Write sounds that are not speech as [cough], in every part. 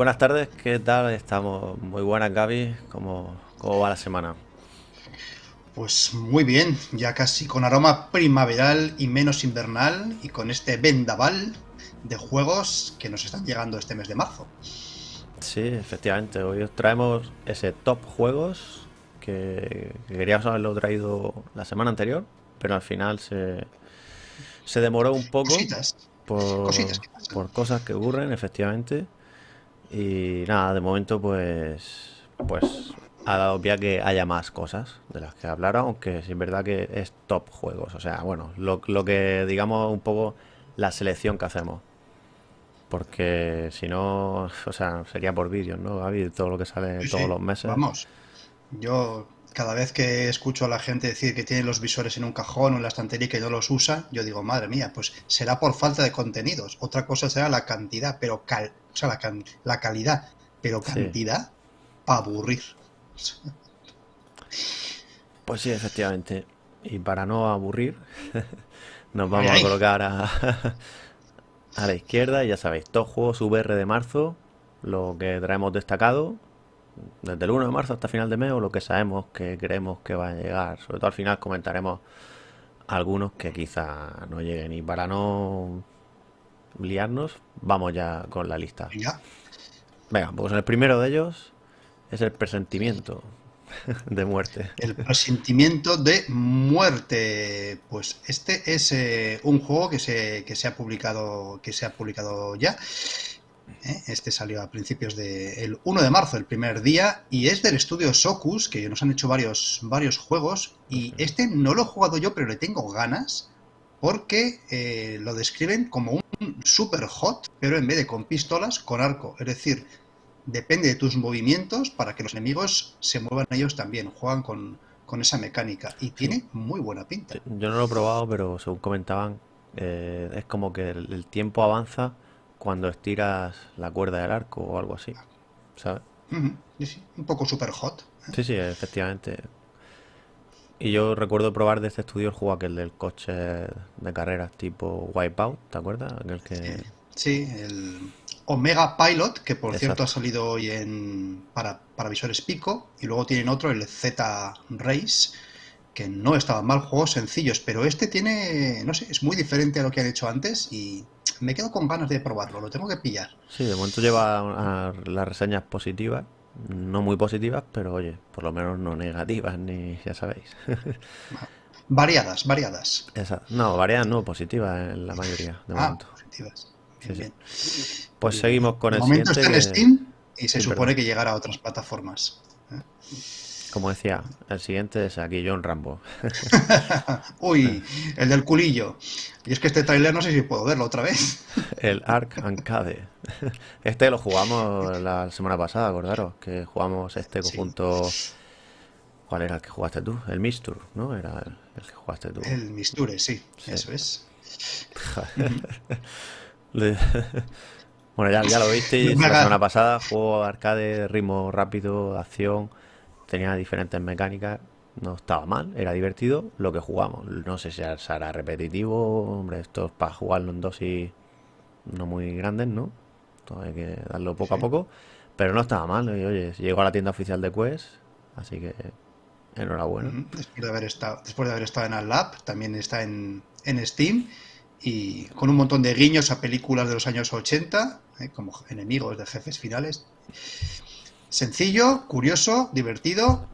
Buenas, tardes, ¿qué tal? Estamos muy buenas, Gaby. ¿Cómo, cómo va la semana? Pues muy bien, ya casi con aroma primaveral y menos invernal y con este vendaval de juegos que nos están llegando este mes de marzo. Sí, efectivamente, hoy os traemos ese top juegos que, que queríamos haberlo traído la semana anterior, pero al final se, se demoró un poco Cositas, por, cositas por cosas que ocurren, efectivamente. Y nada, de momento pues pues ha dado pie a que haya más cosas de las que hablar, aunque es verdad que es top juegos. O sea, bueno, lo, lo que digamos un poco la selección que hacemos. Porque si no, [laughs] o sea, sería por vídeos, ¿no, Gaby? Todo lo que sale Sí, todos sí, los meses. vamos. Yo cada vez que escucho a la gente decir que tiene los visores en un cajón o en la estantería y que no los usa, yo digo, madre mía, pues será por falta de contenidos. Otra cosa será la cantidad, pero cal- o sea, la, can- la calidad, pero Sí, cantidad para aburrir. pues sí, efectivamente. Y para no aburrir, [laughs] nos Ay, vamos a colocar a, [laughs] a la izquierda, y ya sabéis, top juegos VR de marzo, lo que traemos destacado, desde el 1 de marzo hasta final de mes, o lo que sabemos que creemos que va a llegar. Sobre todo al final comentaremos algunos que quizá no lleguen. Y para no liarnos, vamos ya con la lista. Venga, Venga, pues el primero de ellos es el presentimiento [laughs] de muerte. El presentimiento de muerte. Pues este es eh, un juego que se, que se ha publicado, que se ha publicado ya. ¿eh? Este salió a principios del 1 de marzo, el primer día, y es del estudio Socus, que nos han hecho varios, varios juegos. Y este no lo he jugado yo, pero le tengo ganas, porque eh, lo describen como un super hot, pero en vez de con pistolas, con arco. Es decir, depende de tus movimientos para que los enemigos se muevan ellos también. Juegan con, con esa mecánica y tiene muy buena pinta. Yo no lo he probado, pero según comentaban, eh, es como que el, el tiempo avanza cuando estiras la cuerda del arco o algo así, ¿sabes? Sí, sí, Un poco super hot. Sí, sí, efectivamente. Y yo recuerdo probar de este estudio el juego aquel del coche de carreras tipo Wipeout, ¿te acuerdas? Aquel Sí, que... sí, el Omega Pilot, que por cierto ha salido hoy en, para, para visores Pico, y luego tienen otro, el Z Race, que no estaban mal, juegos sencillos, pero este tiene, no sé, es muy diferente a lo que han hecho antes y me quedo con ganas de probarlo, lo tengo que pillar. Sí, de momento lleva las reseñas positivas, no muy positivas, pero oye, por lo menos no negativas, ni ya sabéis. [laughs] Variadas, variadas. Esa, no, variadas no, positivas en la mayoría, de Ah, momento. positivas. Sí, Bien, sí. bien. Pues Bien, seguimos con el momento siguiente está en que... Steam y se Sí, supone perdón. que llegará a otras plataformas. ¿eh? Como decía, el siguiente es aquí John Rambo. [laughs] Uy, el del culillo. Y es que este tráiler no sé si puedo verlo otra vez. [laughs] El Ark Ancade. [laughs] Este lo jugamos la semana pasada, acordaros, que jugamos este Sí, conjunto. ¿Cuál era el que jugaste tú? El Mistur, ¿no? Era el, el que jugaste tú. el Misture, sí, Sí. eso es. Bueno, ya, ya lo me la semana pasada, juego arcade, ritmo rápido, acción, tenía diferentes mecánicas, no estaba mal, era divertido lo que jugamos. No sé si será repetitivo, hombre, esto es para jugarlo en dosis no muy grandes, ¿no? Todo hay que darlo poco a poco, pero no estaba mal, y oye, llegó a la tienda oficial de Quest, así que enhorabuena. Después de haber estado, después de haber estado en Lab, también está en, en Steam y con un montón de guiños a películas de los años 80, ¿eh? como enemigos de jefes finales. Sencillo, curioso, divertido,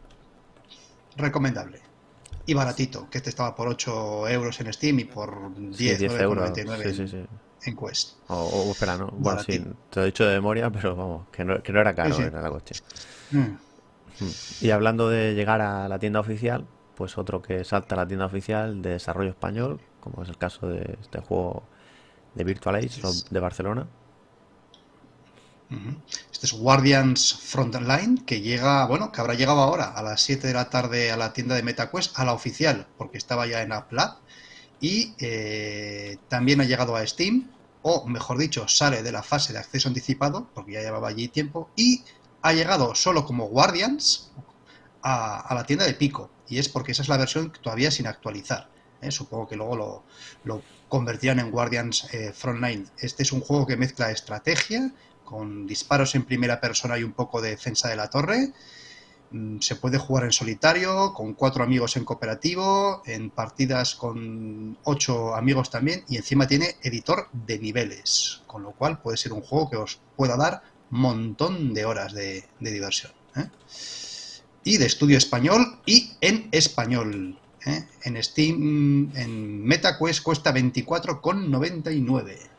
recomendable. Y baratito, que este estaba por 8 euros en Steam y por Sí, 10, 10 euros, 9,99 sí, sí, en, sí. en Quest. O, o espera, ¿no? Bueno, sí, te lo he dicho de memoria, pero vamos, que no, que no era caro, sí. era la cuestión. Mm. Mm. Y hablando de llegar a la tienda oficial, pues otro que salta a la tienda oficial de desarrollo español, como es el caso de este juego de Virtual Age de Barcelona. Este es Guardians Frontline, que llega, bueno, que habrá llegado ahora a las 7 de la tarde a la tienda de MetaQuest, a la oficial, porque estaba ya en App Lab. Y eh, también ha llegado a Steam, o mejor dicho, sale de la fase de acceso anticipado, porque ya llevaba allí tiempo, y ha llegado solo como Guardians a, a la tienda de Pico. Y es porque esa es la versión todavía sin actualizar. ¿eh? Supongo que luego lo, lo convertirán en Guardians eh, Frontline. Este es un juego que mezcla estrategia con disparos en primera persona y un poco de defensa de la torre. Mm, se puede jugar en solitario, con cuatro amigos en cooperativo, en partidas con ocho amigos también, y encima tiene editor de niveles, con lo cual puede ser un juego que os pueda dar montón de horas de, diversión. ¿eh? Y de estudio español y en español. ¿eh? En Steam, en MetaQuest cuesta 24,99.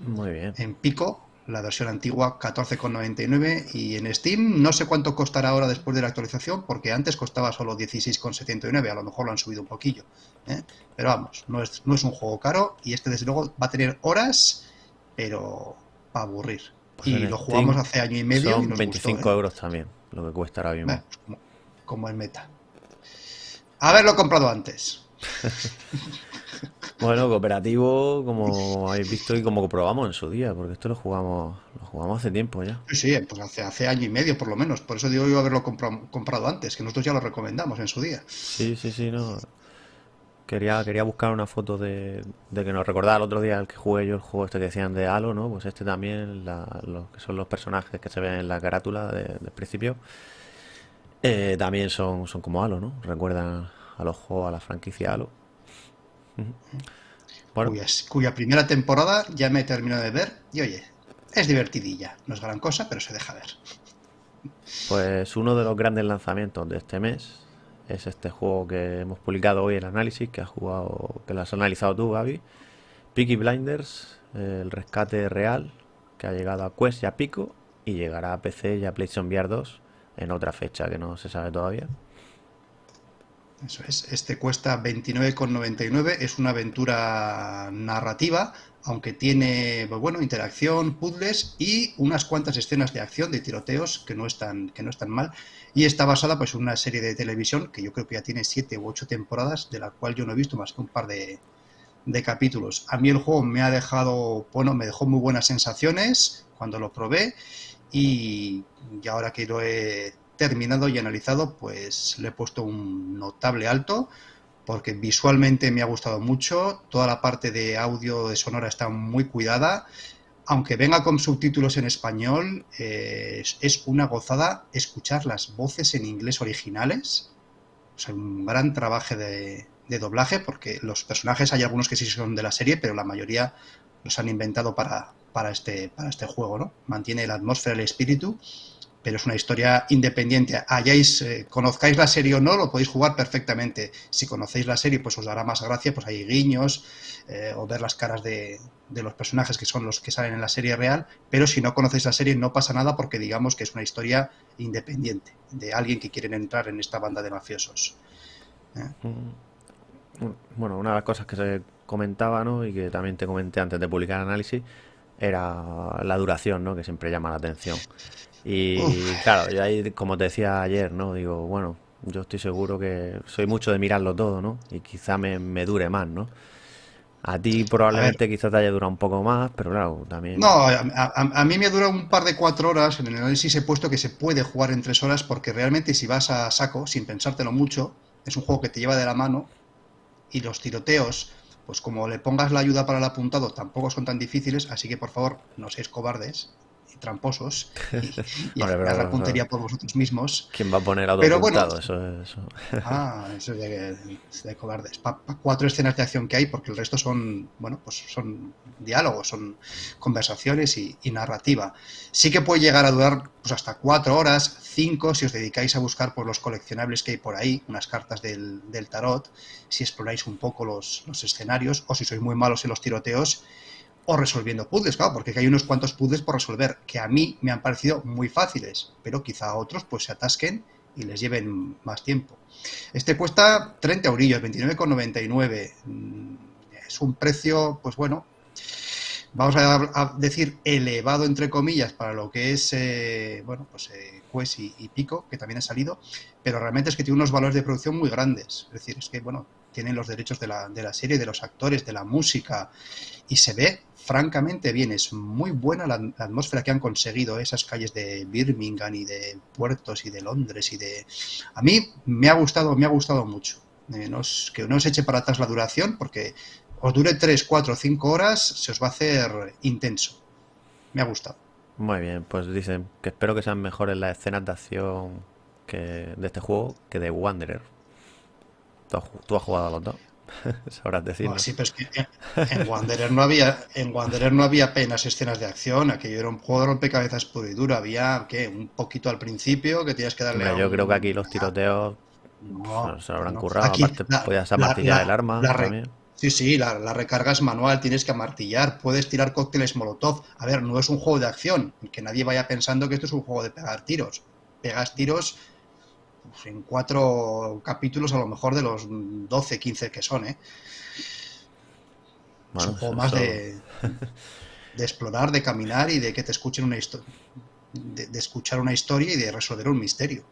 Muy bien. En Pico la versión antigua 14,99 y en Steam no sé cuánto costará ahora después de la actualización porque antes costaba solo 16,79, a lo mejor lo han subido un poquillo. ¿eh? Pero vamos, no es, no es un juego caro y este desde luego va a tener horas, pero para aburrir. Pues y lo jugamos hace año y medio. Son 25 ¿eh? euros también, lo que cuesta ahora mismo. Pues como, como en meta. Haberlo comprado antes. [laughs] Bueno, cooperativo, como habéis visto y como probamos en su día, porque esto lo jugamos, lo jugamos hace tiempo ya. Sí, pues hace, hace año y medio por lo menos. Por eso digo yo haberlo comprado, antes, que nosotros ya lo recomendamos en su día. Sí, sí, sí, no. Quería, quería buscar una foto de, que nos recordaba el otro día el que jugué yo, el juego este que decían de Halo, ¿no? Pues este también, los que son los personajes que se ven en la carátula del principio, eh, también son, son como Halo, ¿no? Recuerdan a los juegos, a la franquicia Halo cuya, primera temporada ya me he terminado de ver y oye, es divertidilla. No es gran cosa, pero se deja ver. Pues uno de los grandes lanzamientos de este mes es este juego que hemos publicado hoy el análisis, que has jugado, que lo has analizado tú, Gaby. Peaky Blinders, el rescate real, que ha llegado a Quest y a Pico, y llegará a PC y a PlayStation VR 2 en otra fecha que no se sabe todavía. Eso es, este cuesta 29,99, es una aventura narrativa, aunque tiene, pues bueno, interacción, puzzles y unas cuantas escenas de acción, de tiroteos, que no están, que no están mal. Y está basada pues en una serie de televisión que yo creo que ya tiene siete u ocho temporadas, de la cual yo no he visto más que un par de, de capítulos. A mí el juego me ha dejado, bueno, me dejó muy buenas sensaciones cuando lo probé y, y ahora que lo he terminado y analizado, pues le he puesto un notable alto porque visualmente me ha gustado mucho, toda la parte de audio de sonora está muy cuidada, aunque venga con subtítulos en español, eh, es una gozada escuchar las voces en inglés originales, o un gran trabajo de, doblaje, porque los personajes hay algunos que sí son de la serie, pero la mayoría los han inventado para, para, este, para este juego, ¿no? Mantiene la atmósfera, el espíritu pero es una historia independiente. Hayáis, eh, conozcáis la serie o no, lo podéis jugar perfectamente. Si conocéis la serie, pues os dará más gracia, pues hay guiños eh, o ver las caras de, los personajes que son los que salen en la serie real, pero si no conocéis la serie no pasa nada porque digamos que es una historia independiente de alguien que quiere entrar en esta banda de mafiosos. ¿eh? Mm. Bueno, una de las cosas que se comentaba, ¿no? y que también te comenté antes de publicar el análisis, era la duración, ¿no? que siempre llama la atención. Y claro, yo ahí, como te decía ayer, ¿no? Digo, bueno, yo estoy seguro que soy mucho de mirarlo todo, ¿no? Y quizá me, dure más, ¿no? A ti probablemente quizás te haya durado un poco más, pero claro, también... No, a, mí me ha durado un par de cuatro horas. En el análisis he puesto que se puede jugar en tres horas porque realmente si vas a saco, sin pensártelo mucho, es un juego que te lleva de la mano y los tiroteos, pues como le pongas la ayuda para el apuntado, tampoco son tan difíciles, así que por favor, no seáis cobardes tramposos y, [laughs] la puntería por vosotros mismos. ¿Quién va a poner a Pero bueno, eso, eso. [laughs] Ah, eso es de, cobardes. cuatro escenas de acción que hay, porque el resto son, bueno, pues son diálogos, son conversaciones y, narrativa. Sí que puede llegar a durar pues hasta cuatro horas, cinco, si os dedicáis a buscar por los coleccionables que hay por ahí, unas cartas del, tarot, si exploráis un poco los, los escenarios, o si sois muy malos en los tiroteos o resolviendo puzzles, claro, porque hay unos cuantos puzzles por resolver que a mí me han parecido muy fáciles, pero quizá a otros pues se atasquen y les lleven más tiempo. Este cuesta 30 eurillos, 29,99. Mm, es un precio, pues bueno, vamos a, decir elevado entre comillas para lo que es, eh, bueno, pues eh, Quest y, Pico, que también ha salido, pero realmente es que tiene unos valores de producción muy grandes. Es decir, es que, bueno, tienen los derechos de la, de la serie, de los actores, de la música, y se ve francamente bien. Es muy buena la, atmósfera que han conseguido esas calles de Birmingham y de puertos y de Londres y de... A mí me ha gustado, me ha gustado mucho. Eh, que no os eche para atrás la duración porque os dure 3, 4, 5 horas, se os va a hacer intenso. Me ha gustado. Muy bien, pues dicen que espero que sean mejores las escenas de acción que de este juego que de Wanderer. Tú has, tú has jugado a los dos. [laughs] Sabrás decirlo. No, sí, pero es que en, Wanderer no había, en Wanderer no había apenas escenas de acción, aquello era un juego de rompecabezas puro y duro, había ¿qué? un poquito al principio que tenías que darle a yo un- creo que aquí los tiroteos No, se lo habrán no. currado. Aquí Aparte, la- podías la- amartillar la- el arma la también. Sí, sí, la, la recarga es manual, tienes que amartillar, puedes tirar cócteles molotov. A ver, no es un juego de acción, que nadie vaya pensando que esto es un juego de pegar tiros. Pegas tiros pues, en cuatro capítulos a lo mejor de los 12, 15 que son, ¿eh? es un juego más de, [laughs] de explorar, de caminar y de que te escuchen una historia. De, de escuchar una historia y de resolver un misterio.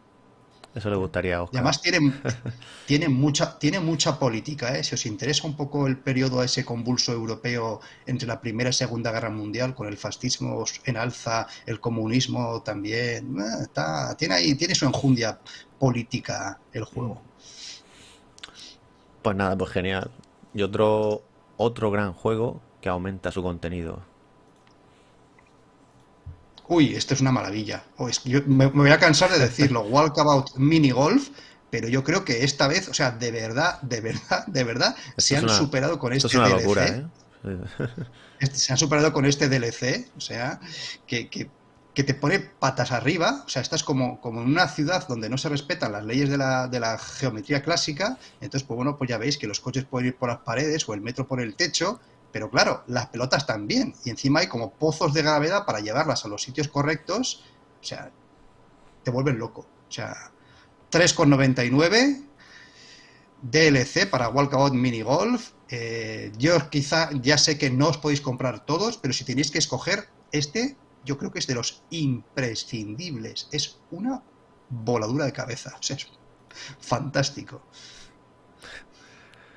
Eso le gustaría a Y además tiene, [laughs] tiene, mucha, tiene mucha política, ¿eh? Si os interesa un poco el periodo ese convulso europeo entre la Primera y Segunda Guerra Mundial, con el fascismo en alza, el comunismo también, eh, está, tiene ahí, tiene su enjundia política el juego. Pues nada, pues genial. Y otro, otro gran juego que aumenta su contenido. Uy, esto es una maravilla. O es que yo me, me voy a cansar de decirlo, [laughs] Walkabout Mini Golf, pero yo creo que esta vez, o sea, de verdad, de verdad, de verdad, se es han una- superado con Esto este es una DLC. locura, ¿eh? [laughs] Este- se han superado con este DLC, o sea, que, que- que te pone patas arriba, o sea, estás como, como en una ciudad donde no se respetan las leyes de la, de la geometría clásica, entonces, pues bueno, pues ya veis que los coches pueden ir por las paredes o el metro por el techo, pero claro, las pelotas también, y encima hay como pozos de gravedad para llevarlas a los sitios correctos, o sea, te vuelven loco, o sea, 3,99 DLC para Walkabout Mini Golf. Eh, yo quizá ya sé que no os podéis comprar todos, pero si tenéis que escoger este, yo creo que es de los imprescindibles. Es una voladura de cabeza. O sea, es fantástico.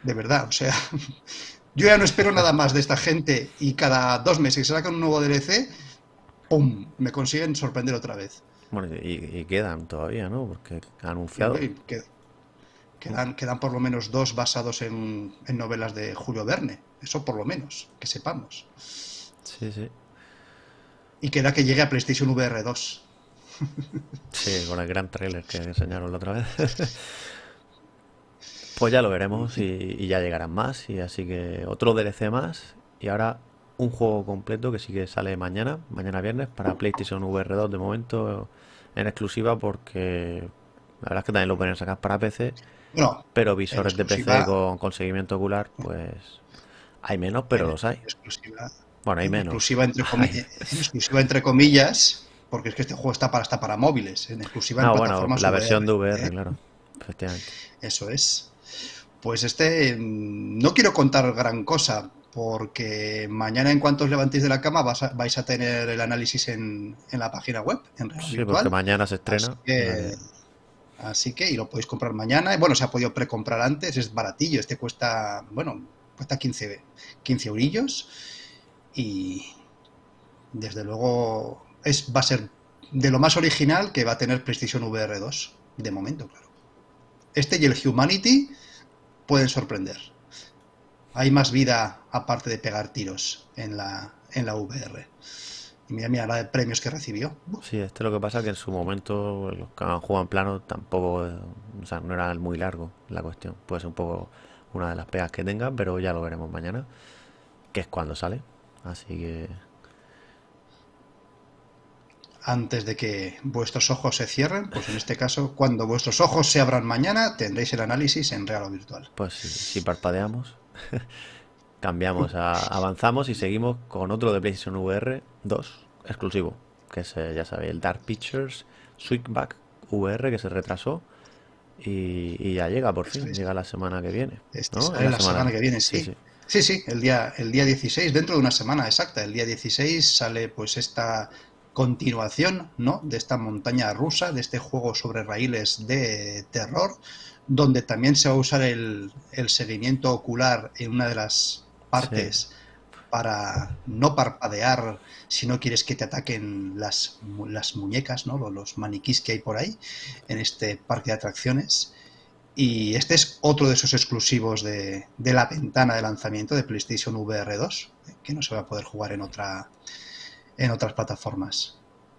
De verdad, o sea, [laughs] yo ya no espero nada más de esta gente y cada dos meses que se sacan un nuevo DLC, ¡pum! Me consiguen sorprender otra vez. Bueno, y, y quedan todavía, ¿no? Porque han anunciado. Y Quedan, quedan por lo menos dos basados en, en novelas de Julio Verne. Eso por lo menos, que sepamos. Sí, sí. Y queda que llegue a PlayStation VR 2. Sí, con el gran trailer que enseñaron la otra vez. [laughs] Pues ya lo veremos y, y ya llegarán más. Y así que otro DLC más. Y ahora un juego completo que sí que sale mañana, mañana viernes, para PlayStation VR 2 de momento en exclusiva porque la verdad es que también lo pueden sacar para PC, Bueno, pero visores de PC con, con seguimiento ocular, pues hay menos, pero los hay. exclusiva, Bueno, hay en menos. exclusiva entre, [laughs] comi- en exclusiva entre comillas, porque es que este juego está para, está para móviles. En exclusiva en No, bueno, plataformas la versión de VR, VR, ¿eh? claro. Efectivamente. Eso es. Pues este, mm, no quiero contar gran cosa, porque mañana en cuanto os levantéis de la cama vas a- vais a tener el análisis en, en la página web, en Real Sí, Virtual. porque mañana se estrena. Así que, así que, y lo podéis comprar mañana. Bueno, se ha podido precomprar antes, es baratillo. Este cuesta, bueno, cuesta 15, 15 eurillos. Y desde luego es, va a ser de lo más original que va a tener PlayStation VR 2, de momento, claro. Este y el Humanity pueden sorprender. Hay más vida aparte de pegar tiros en la, en la VR. Y mira, mira la de premios que recibió. Sí, este lo que pasa es que en su momento los que han jugado en plano tampoco, o sea, no era muy largo la cuestión. Puede ser un poco una de las pegas que tenga, pero ya lo veremos mañana, que es cuando sale. Así que antes de que vuestros ojos se cierren, pues en este caso, cuando vuestros ojos se abran mañana, tendréis el análisis en real o virtual. Pues si, si parpadeamos, [laughs] cambiamos, a- avanzamos y seguimos con otro de PlayStation VR 2 exclusivo, que es, eh, ya sabéis, el Dark Pictures Switchback VR que se retrasó y, y ya llega por fin, llega la semana que viene. Este ¿no? sale Es la semana que viene, sí. sí. Sí, sí, el día, el día 16, dentro de una semana exacta, el día 16 sale pues esta continuación, ¿no? De esta montaña rusa, de este juego sobre raíles de terror, donde también se va a usar el, el seguimiento ocular en una de las partes para no parpadear si no quieres que te ataquen las, las muñecas, ¿no? Los, los maniquís que hay por ahí en este parque de atracciones. Y este es otro de esos exclusivos de, de la ventana de lanzamiento de PlayStation VR 2, eh, que no se va a poder jugar en otra, en otras plataformas.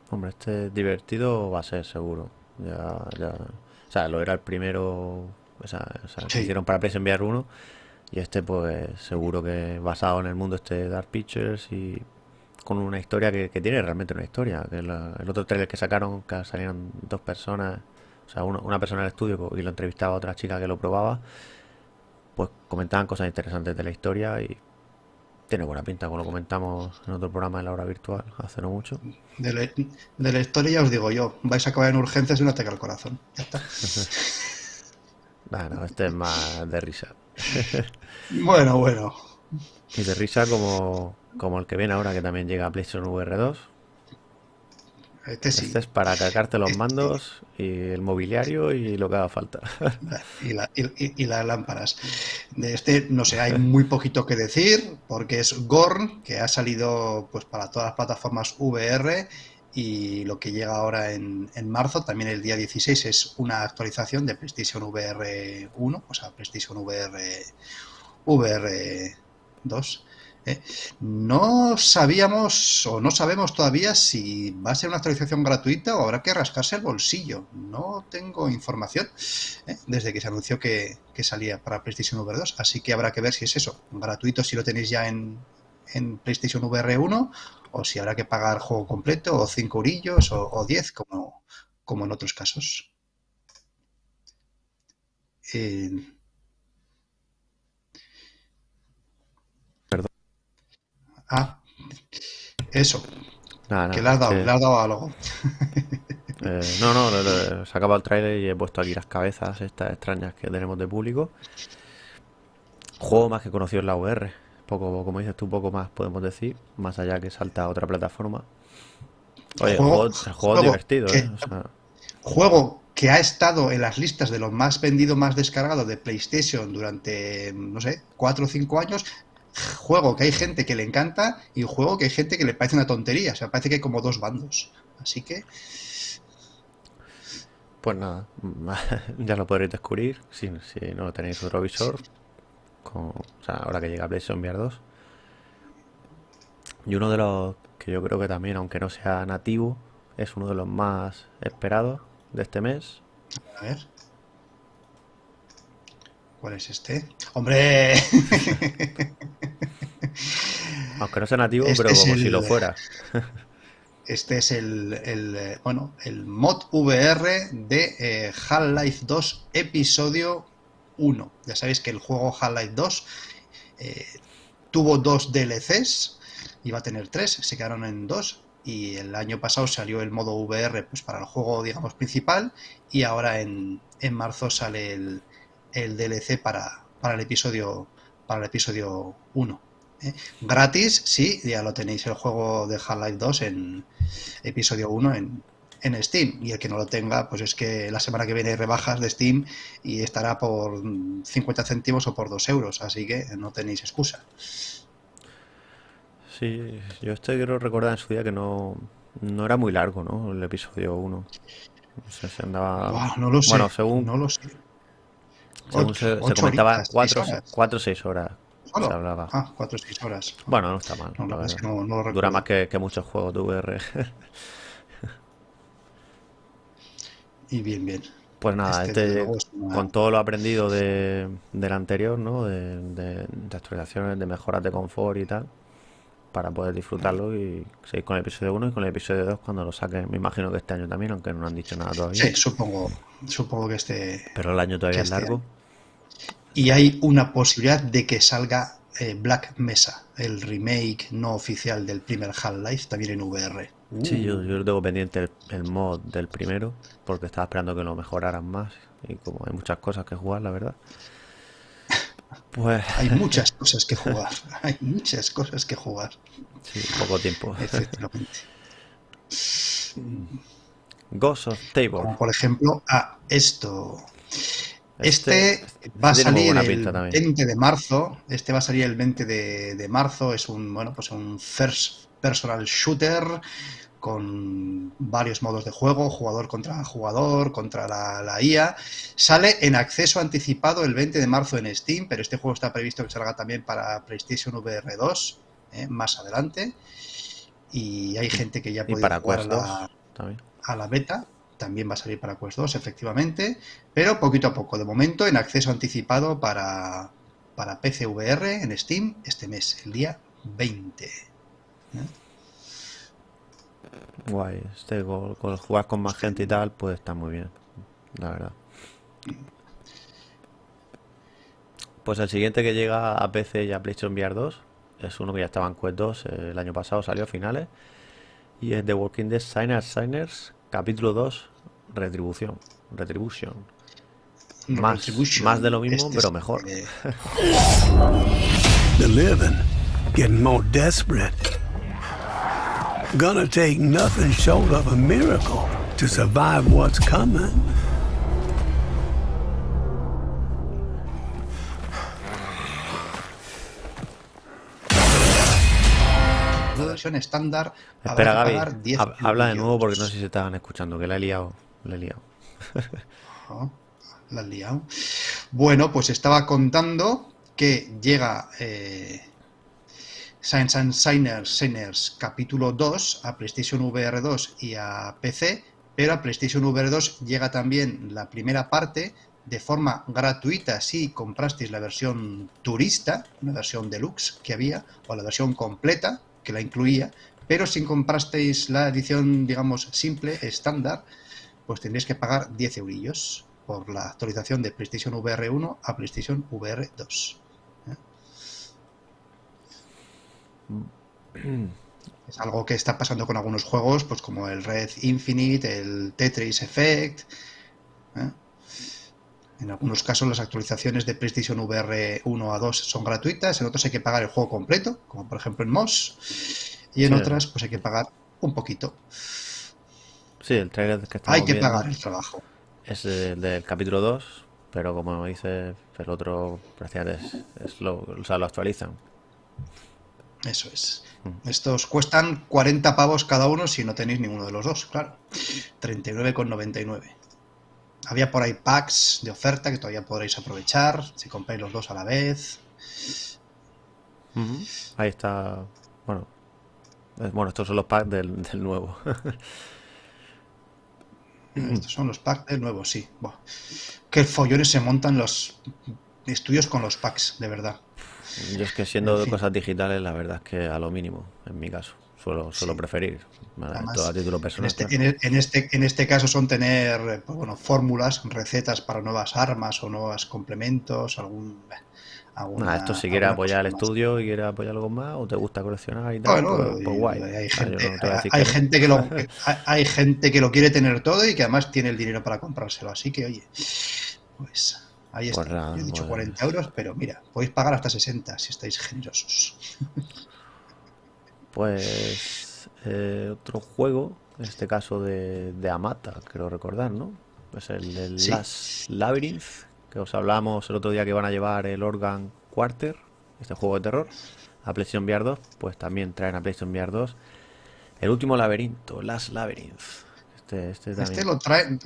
Hombre, este divertido va a ser seguro. Ya, ya. O sea, lo era el primero. O sea, o sea, que Sí, hicieron para PS enviar uno. Y este, pues, seguro que basado en el mundo este Dark Pictures y con una historia que, que tiene realmente una historia. Que la- el otro trailer que sacaron, que salían dos personas, o sea, uno- una persona en el estudio y lo entrevistaba a otra chica que lo probaba, pues comentaban cosas interesantes de la historia y tiene buena pinta, como lo comentamos en otro programa de la hora virtual hace no mucho. de la, de la historia ya os digo yo, vais a acabar en urgencias y un ataque al corazón. Ya está. [laughs] Bueno, este es más de risa. [laughs] Bueno, bueno, Y de risa como, como el que viene ahora, que también llega a PlayStation VR 2. Este Este es para cargarte los Este, mandos y el mobiliario y lo que haga falta. [laughs] y, la- y- y- y las lámparas. De este, no sé, hay muy poquito que decir, porque es Gorn, que ha salido pues para todas las plataformas VR, y lo que llega ahora en, en marzo, también el día 16, es una actualización de PlayStation VR 1, o sea, PlayStation VR, VR 2. ¿Eh? No sabíamos o no sabemos todavía si va a ser una actualización gratuita o habrá que rascarse el bolsillo. No tengo información ¿eh? desde que se anunció que, que salía para PlayStation VR 2, así que habrá que ver si es eso, gratuito si lo tenéis ya en, en PlayStation VR 1 o si habrá que pagar juego completo o 5 eurillos o, o 10 como, como en otros casos. Eh, Perdón. Ah, eso, que le has dado, que... le has dado algo. [laughs] eh, no, no, lo- se ha acabado el trailer y he puesto aquí las cabezas estas extrañas que tenemos de público. Juego más que conocido en la VR. Poco, como dices tú, poco más podemos decir. Más allá que salta a otra plataforma. Oye, juego, Juego, el juego es juego divertido, ¿eh? que, O sea, juego que ha estado en las listas de los más vendidos, más descargados de PlayStation durante, no sé, 4 o 5 años. Juego que hay gente que le encanta y juego que hay gente que le parece una tontería. O sea, parece que hay como dos bandos. Así que, pues nada, [laughs] ya lo podréis descubrir si, si no tenéis otro visor. Con, o sea, ahora que llega PlayStation VR 2. Y uno de los que yo creo que también, aunque no sea nativo, es uno de los más esperados de este mes. a ver, ¿cuál es este? ¡Hombre! [laughs] Aunque no sea nativo, Este pero como si lo fuera. [laughs] este es el, el, eh, bueno, el mod VR de eh, Half-Life 2 episodio 1. Ya sabéis que el juego Half-Life 2 eh, tuvo dos DLCs, iba a tener tres, se quedaron en dos. Y el año pasado salió el modo VR pues, para el juego, digamos, principal. Y ahora en, en marzo sale el, el DLC para, para el episodio para el episodio 1. ¿Eh? Gratis, sí, ya lo tenéis el juego de Half-Life 2 en episodio 1 en, en Steam. Y el que no lo tenga, pues es que la semana que viene hay rebajas de Steam y estará por 50 céntimos o por 2 euros. Así que no tenéis excusa. Sí, yo este quiero recordar en su día que no, no era muy largo, ¿no? El episodio 1. No sé, se andaba... No lo Bueno, sé, según, no lo sé. según se, se Ocho comentaba, horitas, 6 4 horas. cuatro o 6 horas se Solo. hablaba. Ah, 4 o 6 horas. Bueno, no está mal, No, la la verdad es verdad. que no, no lo Dura más que, que muchos juegos de VR. Y bien, bien. Pues nada, Este, este una... con todo lo aprendido de, del anterior, ¿no? De, de, de actualizaciones, de mejoras de confort y tal, para poder disfrutarlo y seguir con el episodio 1 y con el episodio 2 cuando lo saquen. Me imagino que este año también, aunque no han dicho nada todavía. Sí, supongo, supongo que este, Pero el año todavía es este año. Y hay una posibilidad de que salga eh, Black Mesa, el remake no oficial del primer Half-Life, también en VR. Sí, yo, Uh, yo lo tengo pendiente el, el mod del primero, porque estaba esperando que lo mejoraran más. Y como hay muchas cosas que jugar, la verdad. [laughs] Pues hay [laughs] muchas cosas que jugar, [laughs] hay muchas cosas que jugar, sí, poco tiempo. efectivamente. Ghost of Tabor. Como por ejemplo, a esto. Este, Este va a salir el también. 20 de marzo. Este va a salir el 20 de, de marzo. Es un, bueno, pues un first personal shooter con varios modos de juego, jugador contra jugador, contra la, la IA. Sale en acceso anticipado el 20 de marzo en Steam, pero este juego está previsto que salga también para PlayStation VR 2 eh, más adelante. y hay gente que ya puede jugar a Quest 2 la, a la beta. También va a salir para Quest 2, efectivamente. Pero poquito a poco. De momento, en acceso anticipado para, para PC VR en Steam este mes, el día 20. Guay. Este con, con jugar con más gente y tal, pues está muy bien. La verdad. Pues el siguiente que llega a PC y a PlayStation VR 2 es uno que ya estaba en Quest 2 eh, el año pasado, salió a finales. Y es The Walking Dead Signers Signers, capítulo 2, Retribución. Retribution. Más, Retribution. más de lo mismo, Este pero es, mejor. eh, The living getting more desperate. Gonna take nothing short of a miracle to survive what's coming. estándar Espera, Gaby, pagar 10 hab- habla de nuevo porque no sé si estaban escuchando, que la he liado. La he liado. La has liado. Bueno, pues estaba contando que llega eh, Science and Signers, Signers capítulo 2 a PlayStation VR 2 y a PC, pero a PlayStation VR 2 llega también la primera parte de forma gratuita si comprasteis la versión turista, una versión deluxe que había, o la versión completa que la incluía, pero si comprasteis la edición, digamos, simple, estándar, pues tendréis que pagar 10 eurillos por la actualización de PlayStation VR 1 a PlayStation VR 2. ¿eh? Es algo que está pasando con algunos juegos, pues como el Red Infinite, el Tetris Effect. ¿eh? En algunos casos las actualizaciones de PlayStation VR 1 a 2 son gratuitas, en otros hay que pagar el juego completo, como por ejemplo en Moss, y en Sí. otras pues hay que pagar un poquito. Sí, el trailer que estamos Hay que viendo pagar el trabajo. es el del capítulo 2, pero como dice el otro, es, es lo, o sea, lo actualizan. Eso es. Mm. Estos cuestan 40 pavos cada uno si no tenéis ninguno de los dos, claro. 39,99. Había por ahí packs de oferta que todavía podréis aprovechar si compráis los dos a la vez. Ahí está. Bueno, es- bueno, estos son los packs del, del nuevo. [laughs] Estos son los packs del nuevo, sí. Buah. Qué follones se montan los estudios con los packs, de verdad. Yo es que siendo En fin. cosas digitales, la verdad es que a lo mínimo, en mi caso, suelo, suelo Sí. preferir. Además, Todo a título En personal. este, claro. en, en este, en este caso son tener eh, pues bueno, fórmulas, recetas para nuevas armas o nuevos complementos, algún... alguna- Nada, esto si quieres apoyar el más. estudio y quieres apoyar algo más, o te gusta coleccionar y tal, Bueno, pues, pues guay. hay gente, no hay que no. gente que lo que- [laughs] hay, hay gente que lo quiere tener todo y que además tiene el dinero para comprárselo. Así que, oye, pues ahí está. Pues nada, Yo he dicho pues- 40 euros, pero mira, podéis pagar hasta 60 si estáis generosos. [laughs] Pues eh, otro juego, en este caso de, de Amata, creo recordar, ¿no? Pues el del Sí. Last Labyrinth, que os hablamos el otro día que van a llevar el Organ Quarter, este juego de terror, a PlayStation VR 2, pues también traen a PlayStation VR 2 el último laberinto, Last Labyrinth. Este, este. Este lo traen,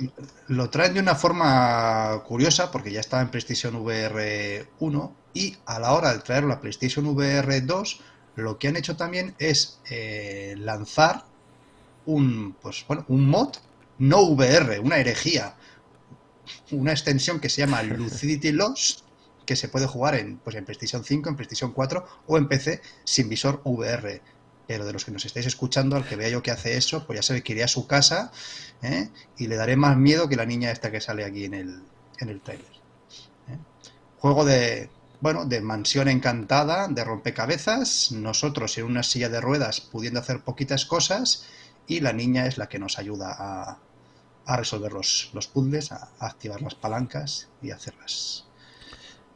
lo traen de una forma curiosa porque ya estaba en PlayStation VR 1 y a la hora de traerlo a PlayStation VR 2 lo que han hecho también es eh, lanzar un, pues, bueno, un mod no VR, una herejía, una extensión que se llama Lucidity Lost que se puede jugar en, pues, en PlayStation 5, en PlayStation 4 o en PC sin visor VR. Pero de los que nos estáis escuchando, al que vea yo que hace eso, pues ya sabe que iré a su casa ¿eh? y le daré más miedo que la niña esta que sale aquí en el, en el trailer. ¿eh? Juego de, bueno, de mansión encantada, de rompecabezas, nosotros en una silla de ruedas pudiendo hacer poquitas cosas y la niña es la que nos ayuda a, a resolver los, los puzzles, a, a activar las palancas y hacerlas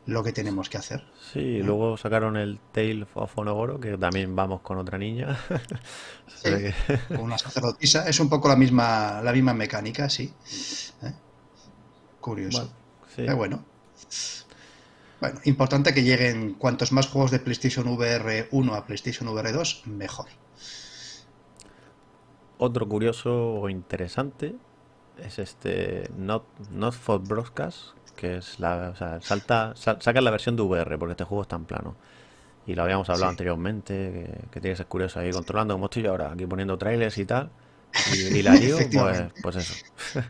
lo que tenemos que hacer. Sí, y luego sacaron el Tale of Onogoro, que también vamos con otra niña. [laughs] Que- [laughs] Con una sacerdotisa, es un poco la misma, la misma mecánica, sí. ¿eh? Curioso. Bueno, sí. Pero bueno. Bueno, importante que lleguen cuantos más juegos de PlayStation VR 1 a PlayStation VR 2, mejor. Otro curioso o interesante es este Not, Not for Broadcast, que es la, o sea, salta, sal- sacan la versión de VR, porque este juego está en plano. Y lo habíamos hablado Sí. anteriormente, que, que tiene que ser curioso ahí controlando como estoy yo ahora, aquí poniendo trailers y tal. Y, y la lío, pues, pues eso. [laughs]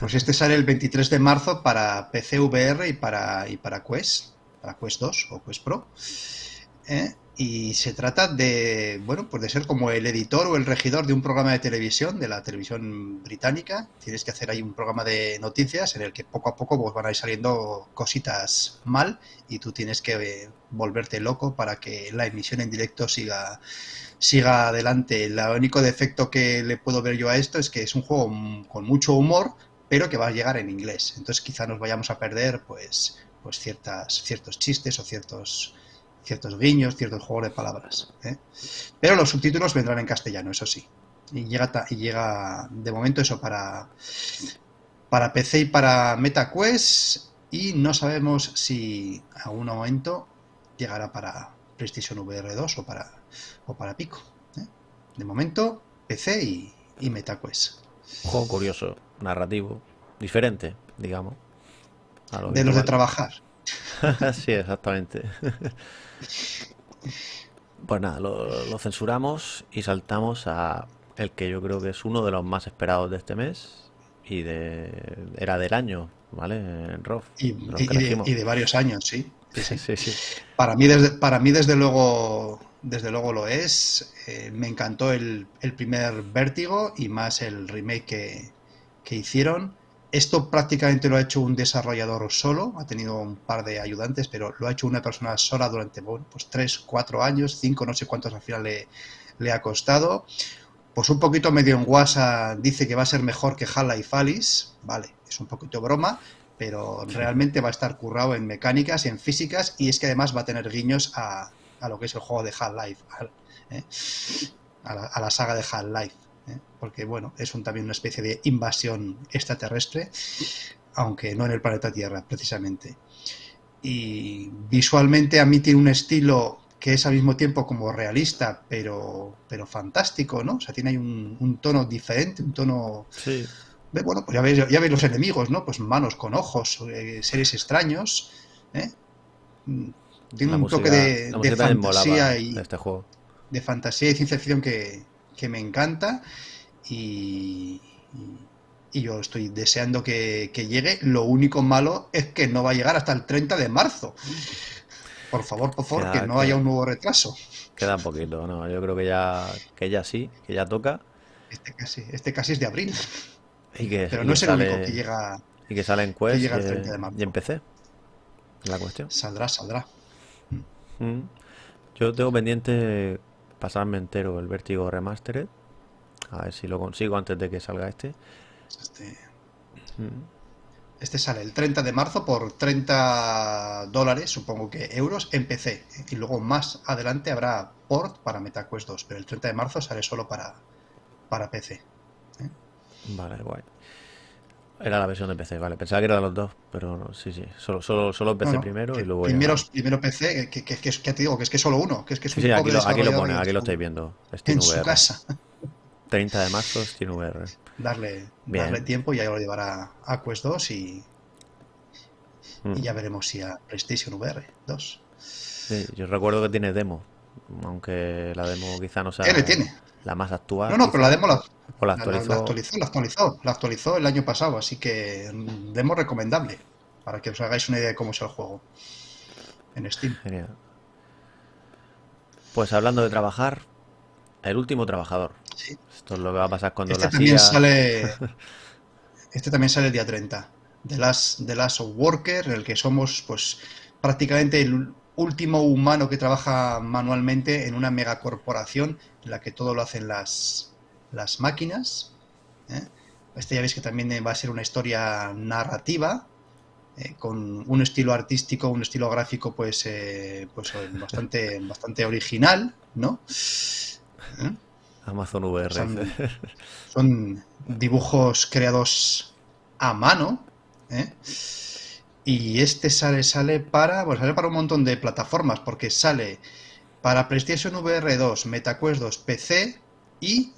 Pues este sale el 23 de marzo para PC VR y para, y para Quest, para Quest 2 o Quest Pro. ¿eh? Y se trata de, bueno, pues de ser como el editor o el regidor de un programa de televisión, de la televisión británica. Tienes que hacer ahí un programa de noticias en el que poco a poco pues, van a ir saliendo cositas mal y tú tienes que eh, volverte loco para que la emisión en directo siga, siga adelante. El único defecto que le puedo ver yo a esto es que es un juego con mucho humor, pero que va a llegar en inglés. Entonces quizá nos vayamos a perder pues, pues ciertas, ciertos chistes o ciertos, ciertos guiños, ciertos juegos de palabras. ¿eh? Pero los subtítulos vendrán en castellano, eso sí. Y llega, y llega de momento eso para, para PC y para MetaQuest. Y no sabemos si a un momento llegará para PlayStation VR 2 o para, o para Pico. ¿eh? De momento, PC y, y MetaQuest. Juego curioso, narrativo, diferente, digamos. lo De los de trabajar. [laughs] sí, exactamente. [laughs] Pues nada, lo, lo censuramos y saltamos a el que yo creo que es uno de los más esperados de este mes y de era del año, ¿vale? En ROF, Y, y- de, y de varios años, sí. [laughs] Sí, sí. Sí, sí. Para mí, desde, para mí desde luego, desde luego lo es. Eh, me encantó el, el primer Vértigo y más el remake que, que hicieron. Esto prácticamente lo ha hecho un desarrollador solo, ha tenido un par de ayudantes, pero lo ha hecho una persona sola durante bueno, pues 3, 4 años, 5, no sé cuántos al final le, le ha costado. Pues un poquito medio en guasa dice que va a ser mejor que Half-Life Alice, vale, es un poquito broma, pero realmente va a estar currado en mecánicas, en físicas, y es que además va a tener guiños a, a lo que es el juego de Half-Life, al- ¿eh? a la saga de Half-Life, ¿eh? porque bueno, es un, también una especie de invasión extraterrestre, aunque no en el planeta Tierra, precisamente. Y visualmente a mí tiene un estilo que es al mismo tiempo como realista, pero, pero fantástico, ¿no? O sea, tiene ahí un, un tono diferente, un tono Sí, Bueno, pues ya veis, ya veis los enemigos, ¿no? Pues manos con ojos, eh, seres extraños. ¿eh? Mm, Tiene la un música, toque de, de molaba fantasía y de este juego. de fantasía y ciencia ficción que, que me encanta. Y, y- y yo estoy deseando que, que llegue. Lo único malo es que no va a llegar hasta el 30 de marzo. Por favor, por favor, Queda- que no haya un nuevo retraso. Queda un poquito, ¿no? Yo creo que ya, que ya sí, que ya toca. Este casi, este casi es de abril, Y que, pero y no es el único que llega. y que sale en Quest llega el y, 30 de marzo. y en PC. La cuestión. Saldrá, saldrá. Mm. Yo tengo pendiente pasarme entero el Vértigo Remastered. A ver si lo consigo antes de que salga este. Este, Mm. Este sale el 30 de marzo por 30 dólares, supongo que euros, en PC. Y luego más adelante habrá port para MetaQuest 2, pero el 30 de marzo sale solo para, para PC. Vale, guay. Era la versión de PC, vale. Pensaba que era de los dos, pero no, sí, sí. Solo, solo, solo PC No, no, primero y luego ya- primero, primero PC, que, que, que, que te digo, que es que solo uno, que es que es Sí, un sí, aquí lo, aquí lo pone, aquí lo su- estáis viendo. Steam En su VR. casa. 30 de marzo, Steam VR. Darle, Bien. darle tiempo y ya lo llevará a Quest 2 y, Mm. y ya veremos si a PlayStation VR 2. Sí, yo recuerdo que tiene demo, aunque la demo quizá no sea Tiene, tiene. La más actual. No, no, pero la demo la, o la actualizó. la actualizó, la actualizó, la actualizó el año pasado, así que mm, demo recomendable para que os hagáis una idea de cómo es el juego en Steam. Genial. Pues hablando de trabajar, el último trabajador. Sí. Esto es lo que va a pasar cuando Este la también sale [laughs] este también sale el día 30. The Last, The Last Worker, en el que somos pues prácticamente el último humano que trabaja manualmente en una megacorporación en la que todo lo hacen las, las máquinas. ¿eh? Este ya veis que también va a ser una historia narrativa, eh, con un estilo artístico, un estilo gráfico pues, eh, pues eh, bastante, [laughs] bastante original, ¿no? ¿Eh? Amazon VR. Son, son dibujos creados a mano. ¿eh? Y este sale, sale para. Pues sale para un montón de plataformas. Porque sale para PlayStation VR 2, MetaQuest 2, PC y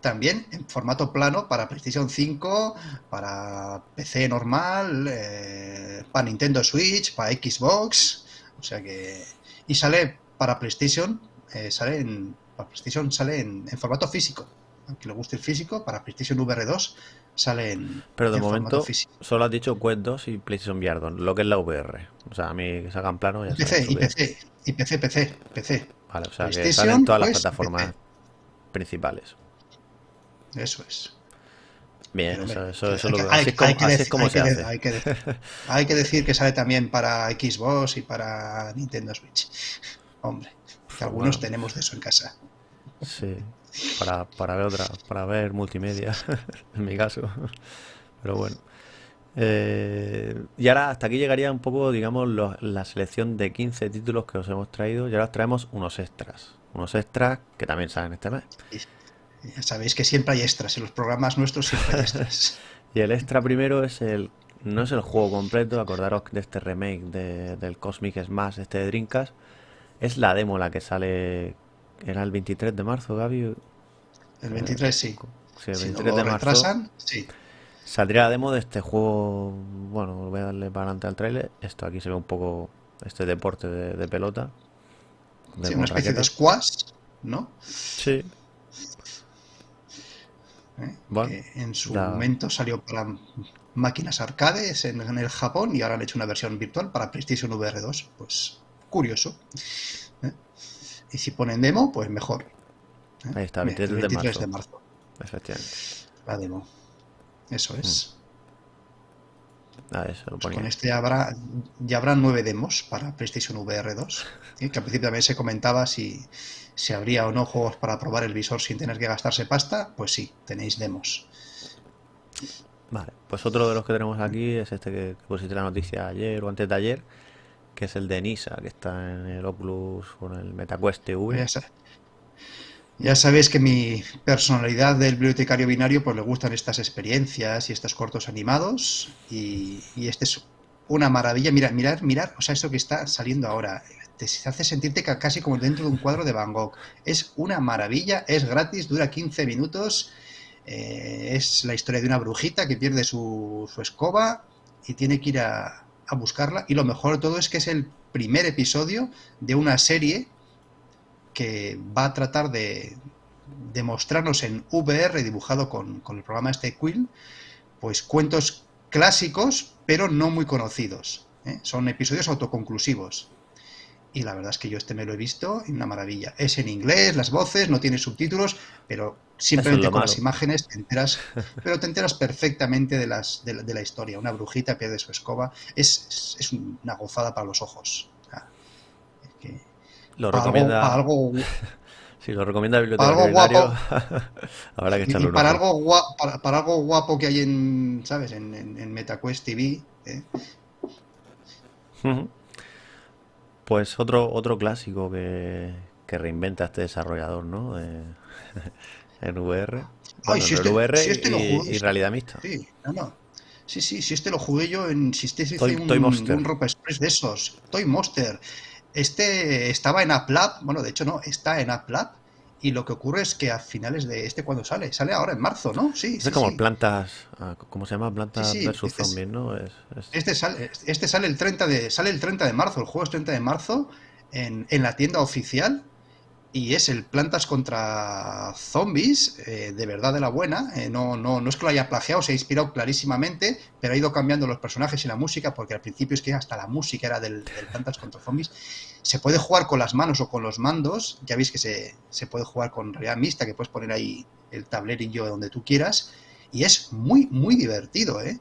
también en formato plano para PlayStation 5, para PC normal, eh, para Nintendo Switch, para Xbox. O sea que. Y sale para PlayStation, eh, sale en, para PlayStation sale en, formato físico. Aunque le guste el físico, para PlayStation VR 2 sale en, Pero de en momento solo has dicho Quest 2 y PlayStation VR 2, lo que es la VR. O sea, a mí que sacan plano ya Y PC, y PC, y PC, PC, PC. Vale, o sea, que PlayStation, salen todas las pues, plataformas PC. principales. Eso es. Bien, eso, eso, hay- eso lo- hay- así hay- es como, decir- se hace. Hay que, de- hay que decir que sale también para Xbox y para Nintendo Switch. Hombre, que algunos Bueno. tenemos de eso en casa. Sí, para, para ver otra, para ver multimedia, [laughs] en mi caso. Pero bueno. Eh, y ahora hasta aquí llegaría un poco, digamos, lo- la selección de 15 títulos que os hemos traído. Y ahora os traemos unos extras. Unos extras que también salen este mes. Ya sabéis que siempre hay extras, en los programas nuestros siempre hay extras. [laughs] Y el extra primero es el. No es el juego completo, acordaros de este remake de- del Cosmic Smash, este de Dreamcast. Es la demo la que sale. Era el 23 de marzo, Gaby. El 23 sí. Sí, el Si no 23 lo de marzo. retrasan, sí. Saldría la demo de este juego. Bueno, voy a darle para adelante al tráiler. Esto aquí se ve un poco este deporte de, de pelota. de Sí, una especie de squash, ¿no? Sí, ¿Eh? Bueno, que en su la- momento salió para máquinas arcades en, en el Japón y ahora han hecho una versión virtual para PlayStation VR 2. Pues curioso. Y si ponen demo, pues mejor. ¿eh? Ahí está, Mira, 23 el de 23 marzo. de marzo. efectivamente. La demo. Eso es. Ah, eso lo Pues con este habrá, ya habrá nueve demos para PlayStation VR 2. ¿eh? Que al principio también se comentaba si, si habría o no juegos para probar el visor sin tener que gastarse pasta. Pues sí, tenéis demos. Vale, pues otro de los que tenemos aquí es este que pusiste la noticia ayer o antes de ayer, que es el de Nisa, que está en el Oculus con el MetaQuest TV. Ya, sa- ya sabéis que mi personalidad del bibliotecario binario pues le gustan estas experiencias y estos cortos animados y, este es una maravilla. Mira, mirar, mirar, o sea, eso que está saliendo ahora te hace sentirte ca- casi como dentro de un cuadro de Van Gogh. Es una maravilla, es gratis, dura 15 minutos. eh, es la historia de una brujita que pierde su, su escoba y tiene que ir a, a buscarla. Y lo mejor de todo es que es el primer episodio de una serie que va a tratar de, de mostrarnos en VR, dibujado con, con el programa este Quill, pues cuentos clásicos, pero no muy conocidos. ¿eh? Son episodios autoconclusivos. Y la verdad es que yo este me lo he visto y una maravilla. Es en inglés, las voces, no tiene subtítulos, pero simplemente con malo. las imágenes te enteras, [laughs] pero te enteras perfectamente de, las, de, la, de la historia. Una brujita pierde su escoba. Es, es, es una gozada para los ojos. Es que Lo para algo, recomienda, para algo [laughs] si lo recomienda el para bibliotecario algo binario, [laughs] habrá que y echarle para algo guapo, para, para algo guapo que hay en, ¿sabes? En, en, en MetaQuest TV, ¿eh? Pues otro, otro clásico que, que reinventa este desarrollador, ¿no? De- [laughs] en VR. Bueno, si en este- VR si este y, jugué, y realidad mixta. Sí, no, no. Sí, sí, si este lo jugué yo en. Si este hice Toy- un, Toy Monster. un Rope Express de esos. Toy Monster. Este estaba en AppLab. Bueno, de hecho, no, está en AppLab. Y lo que ocurre es que a finales de este, cuando sale? Sale ahora en marzo, ¿no? Sí, Este sí, es como sí. plantas, ah, ¿cómo se llama? Plantas Sí, versus este es- zombies, ¿no? Es, es- Este sale, este sale el 30 de, sale el 30 de marzo, el juego es 30 de marzo en, en la tienda oficial y es el Plantas contra Zombies, eh, de verdad de la buena. eh, no, no, no es que lo haya plagiado, se ha inspirado clarísimamente, pero ha ido cambiando los personajes y la música, porque al principio es que hasta la música era del, del Plantas contra Zombies. Se puede jugar con las manos o con los mandos, ya veis que se, se puede jugar con realidad mixta, que puedes poner ahí el tablerillo donde tú quieras, y es muy, muy divertido, ¿eh?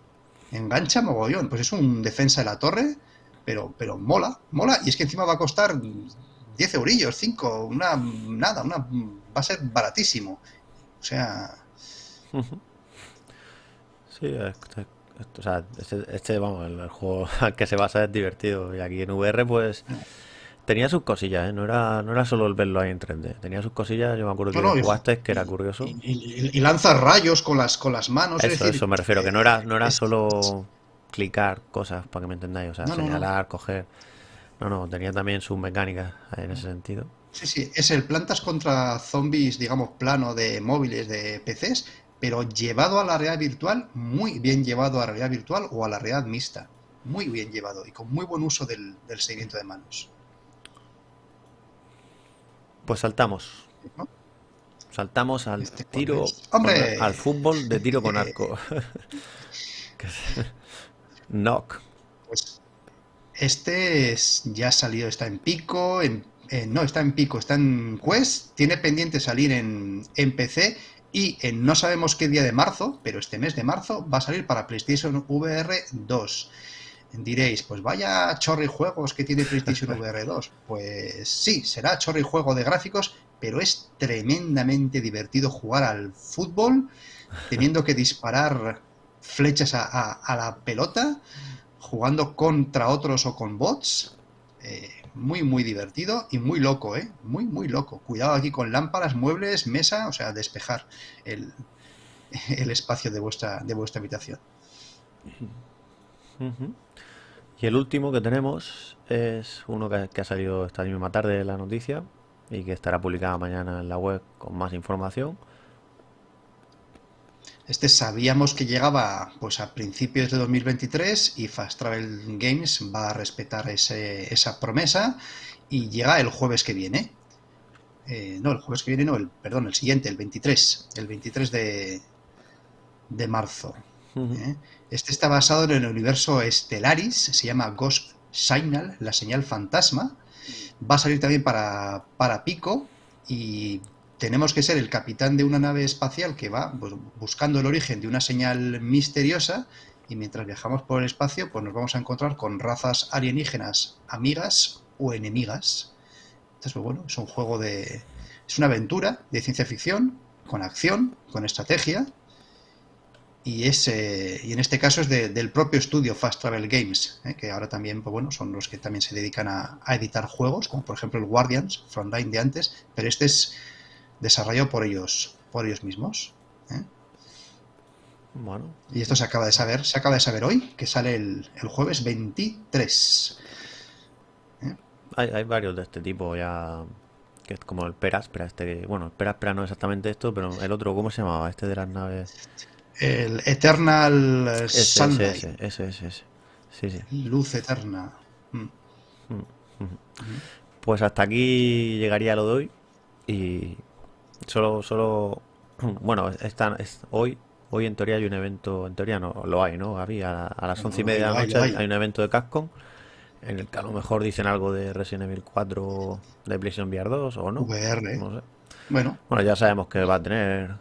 engancha mogollón. Pues es un defensa de la torre, pero, pero mola, mola. Y es que encima va a costar 10 eurillos, 5, una, nada, una, va a ser baratísimo. O sea. Sí, este, este- este, este, vamos, el, el juego [laughs] al que se basa es divertido. Y aquí en VR, pues, tenía sus cosillas, ¿eh? No era, no era solo el verlo ahí en 3D. Tenía sus cosillas, yo me acuerdo que No, no, y- jugaste, que era curioso. y, y- y lanza rayos con las, con las manos. es Eso, decir, eso me refiero, que no era, no era solo clicar cosas, para que me entendáis, o sea, no. señalar, coger. No, no, tenía también sus mecánicas en ese sentido. Sí, sí, es el plantas contra zombies, digamos, plano de móviles, de PCs, pero llevado a la realidad virtual, muy bien llevado a la realidad virtual o a la realidad mixta. Muy bien llevado y con muy buen uso del, del seguimiento de manos. Pues saltamos. ¿no? Saltamos al Este tiro. al fútbol de tiro con [laughs] arco. [laughs] [laughs] Knock. Pues este es- ya salió, está en pico, en, no, está en pico, está en Quest, tiene pendiente salir en, en PC y en no sabemos qué día de marzo, pero este mes de marzo va a salir para PlayStation VR 2. Diréis, pues vaya chorri juegos que tiene PlayStation [laughs] VR 2. Pues sí, será chorri juego de gráficos, pero es tremendamente divertido jugar al fútbol, teniendo que disparar flechas a, a- a la pelota, jugando contra otros o con bots. Eh, muy, muy divertido y muy loco, ¿eh? Muy, muy loco. Cuidado aquí con lámparas, muebles, mesa, o sea, despejar el, [laughs] el espacio de vuestra, de vuestra habitación. Y el último que tenemos es uno que, que ha salido esta misma tarde la noticia y que estará publicada mañana en la web con más información. Este sabíamos que llegaba pues a principios de 2023 y Fast Travel Games va a respetar ese- esa promesa y llega el jueves que viene. Eh, no, el jueves que viene no, el, perdón, el siguiente, el 23, el 23 de, de marzo. ¿Eh? Este está basado en el universo Stellaris, se llama Ghost Signal, la señal fantasma. Va a salir también para, para Pico y tenemos que ser el capitán de una nave espacial que va buscando el origen de una señal misteriosa y mientras viajamos por el espacio pues nos vamos a encontrar con razas alienígenas amigas o enemigas. Entonces, pues, bueno, es un juego de... es una aventura de ciencia ficción con acción, con estrategia y, es, eh, y en este caso es de- del propio estudio Fast Travel Games, eh, que ahora también pues bueno, son los que también se dedican a, a editar juegos, como por ejemplo el Guardians, Frontline de antes, pero este es desarrollado por ellos, por ellos mismos. ¿eh? Bueno, Y esto se acaba de saber, se acaba de saber hoy, que sale el, el jueves 23. hay, hay varios de este tipo ya. Que es como el Peraspera, este. Bueno, el Peraspera no es exactamente esto, pero el otro, ¿cómo se llamaba? Este de las naves. El Eternal Ese, Sunlight, ese, ese, ese, ese. Sí, sí. Luz Eterna. Mm. Pues hasta aquí llegaría lo de hoy. Y solo, solo. [clears throat] Bueno, esta, es, hoy, hoy en teoría hay un evento. En teoría no lo hay, ¿no? Gaby? A, a las once y media de la noche hay, hay. un evento de Capcom. En el que a lo mejor dicen algo de Resident Evil 4 de PlayStation VR 2 o no. VR. No sé. Bueno, Bueno, ya sabemos que va a tener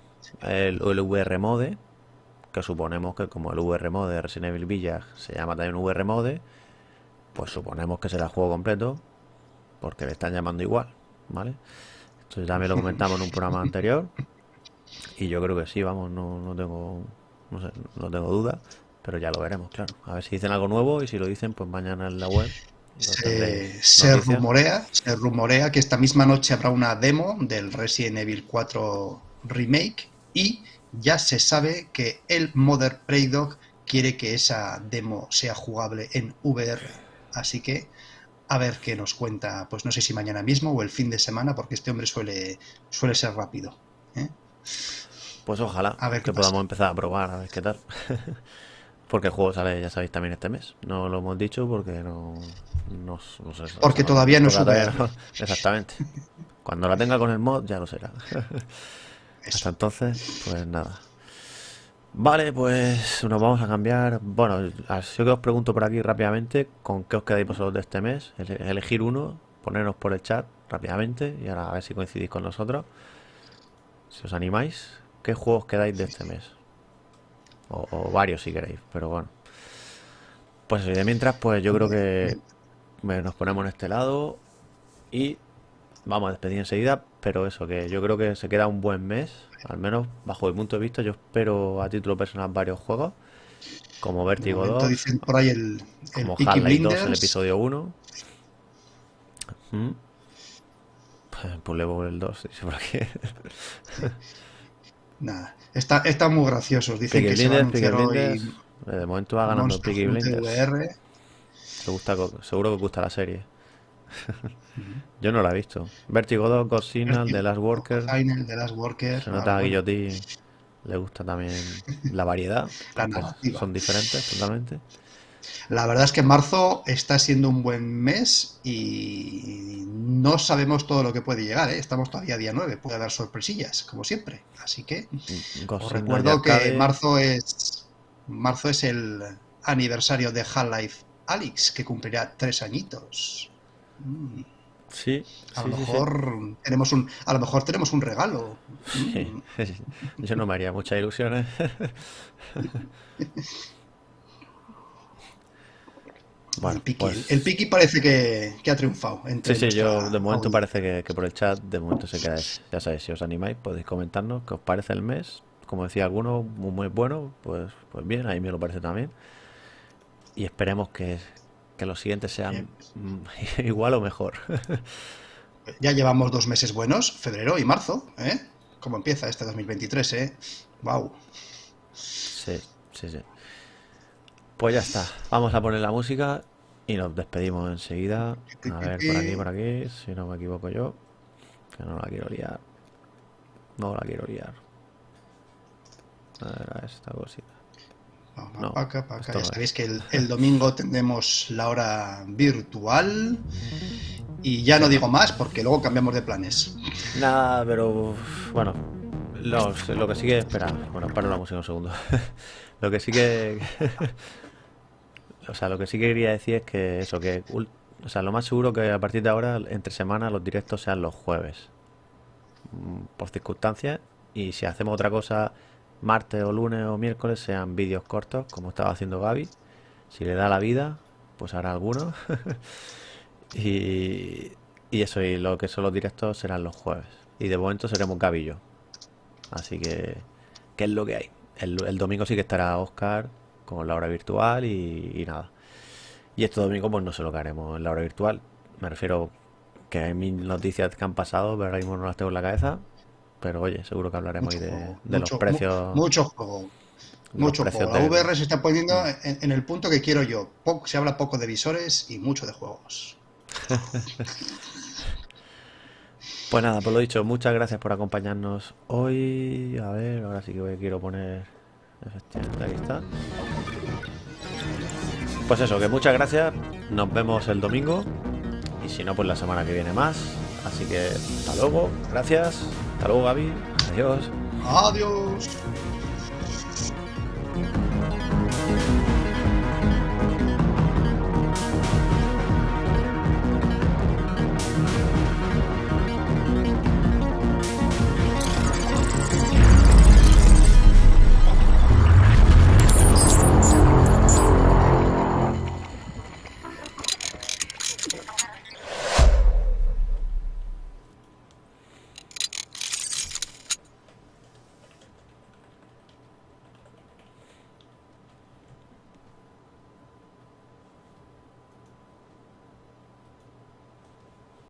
el, el VR Mode, que suponemos que como el VR Mode de Resident Evil Village se llama también VR Mode, pues suponemos que será el juego completo, porque le están llamando igual, ¿vale? Esto ya me lo comentamos en un programa anterior, y yo creo que sí, vamos, no, no tengo, no sé, no tengo duda, pero ya lo veremos, claro. A ver si dicen algo nuevo, y si lo dicen, pues mañana en la web. se, rumorea, se rumorea que esta misma noche habrá una demo del Resident Evil 4 Remake y ya se sabe que el Mother Prey Dog quiere que esa demo sea jugable en VR. Así que a ver qué nos cuenta, pues no sé si mañana mismo o el fin de semana, porque este hombre suele, suele ser rápido. ¿eh? Pues ojalá A ver que pasa. podamos empezar a probar, a ver qué tal. [laughs] Porque el juego sale, ya sabéis, también este mes. No lo hemos dicho porque no, no, no sé. Porque no- todavía no no- [laughs] Exactamente. Cuando la tenga con el mod ya lo será. [laughs] Hasta entonces, pues nada. Vale, pues nos vamos a cambiar. Bueno, así que os pregunto por aquí rápidamente con qué os quedáis vosotros de este mes. Ele- Elegir uno, ponernos por el chat rápidamente y ahora a ver si coincidís con nosotros. Si os animáis, ¿qué juegos quedáis de este mes? O, varios si queréis, pero bueno. Pues de mientras, pues yo creo que nos ponemos en este lado y vamos a despedir enseguida, pero eso, que yo creo que se queda un buen mes, al menos bajo mi punto de vista. Yo espero a título personal varios juegos, como Vertigo momento 2, dicen por ahí el, el como Half-Life 2, el episodio 1. ¿Mm? Pues Level 2, dice por aquí. [laughs] Nada, está, están muy graciosos. Dicen Peaky que se a Blinders, hoy eh, De momento va ganando Hunter Blinders. VR. Gusta, seguro que gusta la serie. [laughs] Yo no la he visto. Vertigo 2, Ghost Signal, The Last Worker. Final, The Last Worker. Se nota a Guillotín le gusta también [laughs] la variedad. La son diferentes totalmente. La verdad es que marzo está siendo un buen mes y no sabemos todo lo que puede llegar. ¿eh? Estamos todavía día 9, puede haber sorpresillas, como siempre. Así que os recuerdo que marzo es, marzo es el aniversario de Half-Life Alyx, que cumplirá tres añitos. Mm. Sí. A lo mejor tenemos un, a lo mejor tenemos un regalo. Mm. Yo no me haría muchas ilusiones. [laughs] el, Piki, pues parece que, ha triunfado. sí, sí, yo de momento parece que, por el chat, de momento se queda. Ya sabéis, si os animáis, podéis comentarnos qué os parece el mes. Como decía alguno, muy, muy bueno, pues, pues bien, a mí me lo parece también. Y esperemos que, los siguientes sean [laughs] igual o mejor. [laughs] ya llevamos dos meses buenos, febrero y marzo, ¿eh? ¿Cómo empieza este 2023, eh? ¡Wow! Sí, sí, sí. Pues ya está. Vamos a poner la música y nos despedimos enseguida. A ver, por aquí, por aquí, si no me equivoco yo. Que no la quiero liar. No la quiero liar. A ver, a esta cosita. No. Ya sabéis que el, domingo tendremos la hora virtual. Y ya no digo más porque luego cambiamos de planes. Nada, pero bueno, lo, lo que sí que. Espera, bueno, paro la música un segundo. [laughs] lo que sí que. [laughs] O sea, lo que sí quería decir es que eso, que o sea, lo más seguro que a partir de ahora, entre semanas, los directos sean los jueves. Mm, por circunstancias. Y si hacemos otra cosa, martes o lunes o miércoles, sean vídeos cortos, como estaba haciendo Gaby. Si le da la vida, pues hará algunos. [laughs] y, y eso, y lo que son los directos serán los jueves. Y de momento seremos Gaby y yo. Así que, ¿qué es lo que hay? El, el domingo sí que estará Oscar con la hora virtual y, nada. Y este domingo pues no sé lo que haremos en la hora virtual. Me refiero que hay mil noticias que han pasado, pero ahora mismo no las tengo en la cabeza. Pero oye, seguro que hablaremos hoy de, los precios. Mucho juego. Mucho juego. La VR se está poniendo mm. en, el punto que quiero yo. se habla poco de visores y mucho de juegos. [laughs] pues nada, por lo dicho, muchas gracias por acompañarnos hoy. A ver, ahora sí que quiero poner Efectivamente, aquí está. Pues eso, que muchas gracias. Nos vemos el domingo. Y si no, pues la semana que viene más. Así que hasta luego. Gracias. Hasta luego, Gaby. Adiós. Adiós.